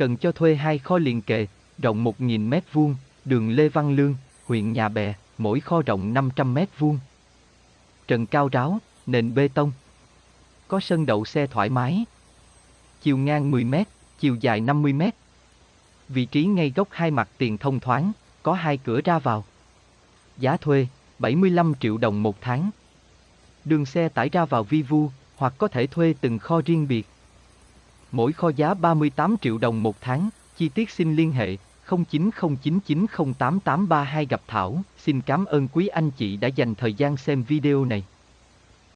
Cần cho thuê hai kho liền kề, rộng 1.000 mét vuông, đường Lê Văn Lương, huyện Nhà Bè, mỗi kho rộng 500 mét vuông. Trần cao ráo, nền bê tông. Có sân đậu xe thoải mái. Chiều ngang 10 mét, chiều dài 50 mét. Vị trí ngay góc hai mặt tiền thông thoáng, có hai cửa ra vào. Giá thuê, 75 triệu đồng một tháng. Đường xe tải ra vào vi vu, hoặc có thể thuê từng kho riêng biệt. Mỗi kho giá 38 triệu đồng một tháng, chi tiết xin liên hệ 0909908832 gặp Thảo. Xin cảm ơn quý anh chị đã dành thời gian xem video này.